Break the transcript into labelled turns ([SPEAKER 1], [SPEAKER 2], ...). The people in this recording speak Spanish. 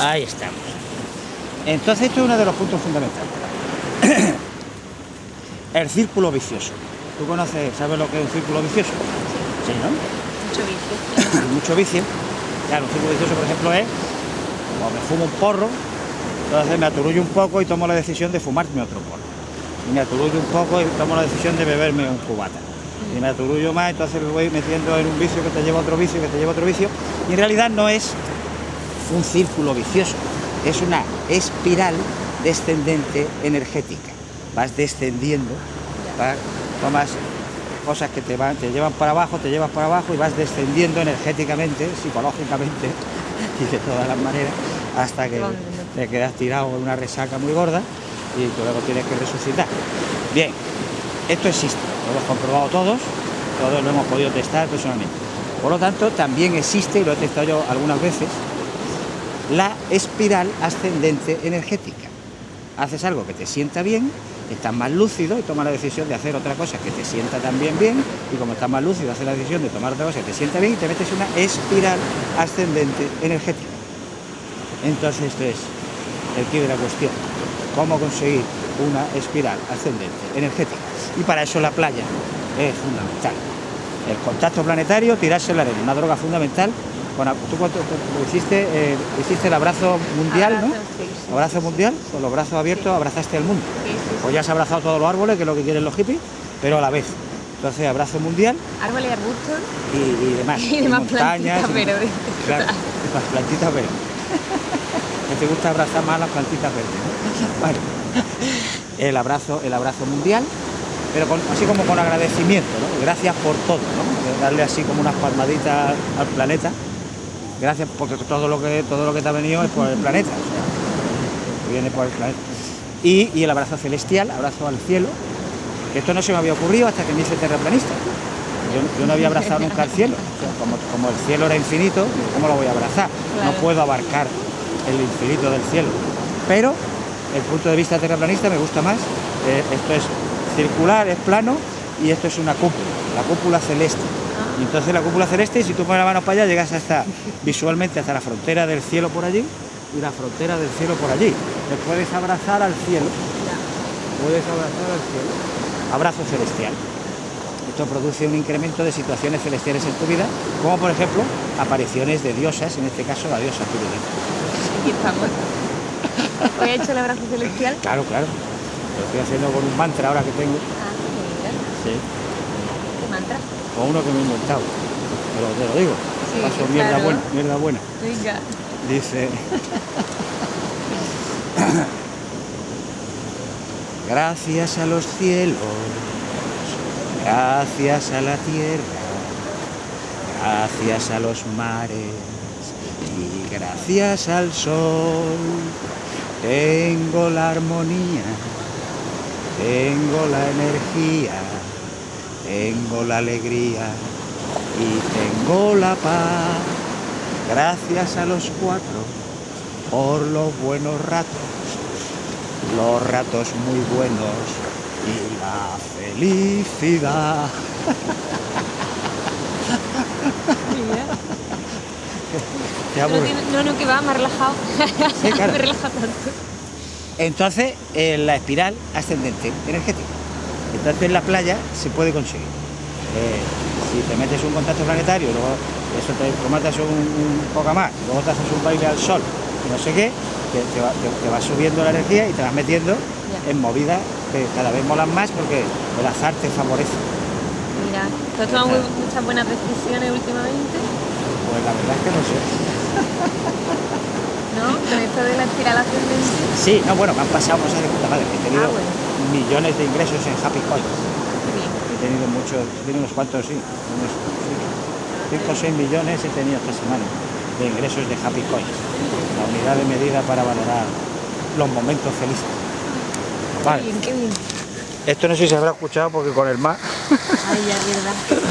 [SPEAKER 1] Ahí estamos. Entonces esto es uno de los puntos fundamentales. El círculo vicioso. ¿Tú conoces, sabes lo que es un círculo vicioso? Sí, ¿no?
[SPEAKER 2] Mucho vicio.
[SPEAKER 1] Mucho vicio. Claro, un círculo vicioso, por ejemplo, es como me fumo un porro, entonces me aturullo un poco y tomo la decisión de fumarme otro porro. Y me aturullo un poco y tomo la decisión de beberme un cubata. Y me aturullo más, entonces me voy metiendo en un vicio que te lleva a otro vicio, que te lleva a otro vicio. Y en realidad no es un círculo vicioso, es una espiral descendente energética. Vas descendiendo, tomas cosas que te, van, te llevan para abajo, te llevas para abajo y vas descendiendo energéticamente, psicológicamente y de todas las maneras hasta que te quedas tirado en una resaca muy gorda y tú luego tienes que resucitar. Bien, esto existe, lo hemos comprobado todos, todos lo hemos podido testar personalmente. Por lo tanto, también existe, y lo he testado yo algunas veces, la espiral ascendente energética. Haces algo que te sienta bien, estás más lúcido y tomas la decisión de hacer otra cosa que te sienta también bien, y como estás más lúcido, haces la decisión de tomar otra cosa que te sienta bien y te metes en una espiral ascendente energética. Entonces esto es el quid de la cuestión. Cómo conseguir una espiral ascendente energética. Y para eso la playa es fundamental. El contacto planetario, tirarse la arena, una droga fundamental. A- tú hiciste, eh, hiciste el abrazo mundial, ¿no?
[SPEAKER 2] Abrazo, sí, sí.
[SPEAKER 1] Abrazo mundial, con los brazos abiertos abrazaste al mundo. Pues ya has abrazado todos los árboles, que es lo que quieren los hippies, pero a la vez. Entonces, abrazo mundial
[SPEAKER 2] Árboles y arbustos
[SPEAKER 1] y, y demás.
[SPEAKER 2] y demás
[SPEAKER 1] montañas.
[SPEAKER 2] plantitas verdes.
[SPEAKER 1] Claro, las plantitas verdes. que te gusta abrazar más las plantitas verdes. ¿no? Bueno, el abrazo, el abrazo mundial, pero con- así como con agradecimiento, ¿no? Gracias por todo, ¿no? Darle así como unas palmaditas al planeta. Gracias porque todo lo que todo lo que te ha venido es por el planeta. o sea, viene por el planeta. Y, y el abrazo celestial, abrazo al cielo. que Esto no se me había ocurrido hasta que me hice terraplanista. Yo, yo no había abrazado nunca el cielo. O sea, como, como el cielo era infinito, ¿cómo lo voy a abrazar? No puedo abarcar el infinito del cielo. Pero el punto de vista terraplanista me gusta más. Eh, esto es circular, es plano y esto es una cúpula, la cúpula celeste. Y entonces la cúpula celeste, si tú pones la mano para allá, llegas hasta visualmente hasta la frontera del cielo por allí y la frontera del cielo por allí. Te puedes abrazar al cielo, puedes abrazar al cielo. Abrazo celestial. Esto produce un incremento de situaciones celestiales en tu vida, como por ejemplo apariciones de diosas, en este caso la diosa Piruleta.
[SPEAKER 2] Aquí estamos. Hoy he hecho el abrazo celestial.
[SPEAKER 1] Claro, claro. Lo estoy haciendo con un mantra ahora que tengo.
[SPEAKER 2] Ah, mira.
[SPEAKER 1] Sí.
[SPEAKER 2] ¿Qué mantra?
[SPEAKER 1] Con uno que me he inventado. Pero te lo digo.
[SPEAKER 2] Sí,
[SPEAKER 1] Paso mierda buena, mierda buena.
[SPEAKER 2] Venga.
[SPEAKER 1] Dice. Gracias a los cielos, gracias a la tierra, gracias a los mares y gracias al sol. Tengo la armonía, tengo la energía, tengo la alegría y tengo la paz. Gracias a los cuatro por los buenos ratos, los ratos muy buenos y la felicidad. Ya,
[SPEAKER 2] No,
[SPEAKER 1] pues.
[SPEAKER 2] no, no, que va, me ha relajado.
[SPEAKER 1] Sí, claro.
[SPEAKER 2] me he relajado tanto.
[SPEAKER 1] Entonces, eh, la espiral ascendente energética. Entonces, en la playa se puede conseguir. Eh, si te metes un contacto planetario, luego eso te tomatas un, un poco más, luego te haces un baile al sol, no sé qué, te, te va, te- te va subiendo la energía y te vas metiendo
[SPEAKER 2] Ya.
[SPEAKER 1] en movidas que cada vez molan más porque el azar te favorece.
[SPEAKER 2] Mira, ¿tú has tomado muchas buenas decisiones últimamente?
[SPEAKER 1] Pues la verdad es que no sé.
[SPEAKER 2] ¿No? Con esto de la espiral ascendente.
[SPEAKER 1] Sí, no, bueno, me han pasado cosas de puta madre. He tenido
[SPEAKER 2] Ah, bueno.
[SPEAKER 1] millones de ingresos en Happy Coins. He tenido muchos, he tenido unos cuantos, sí. Unos 5 o 6 millones he tenido esta semana de ingresos de Happy Coins. La unidad de medida para valorar los momentos felices.
[SPEAKER 2] Qué bien, qué bien.
[SPEAKER 1] Esto no sé si se habrá escuchado porque con el mar
[SPEAKER 2] Ay, ya, verdad.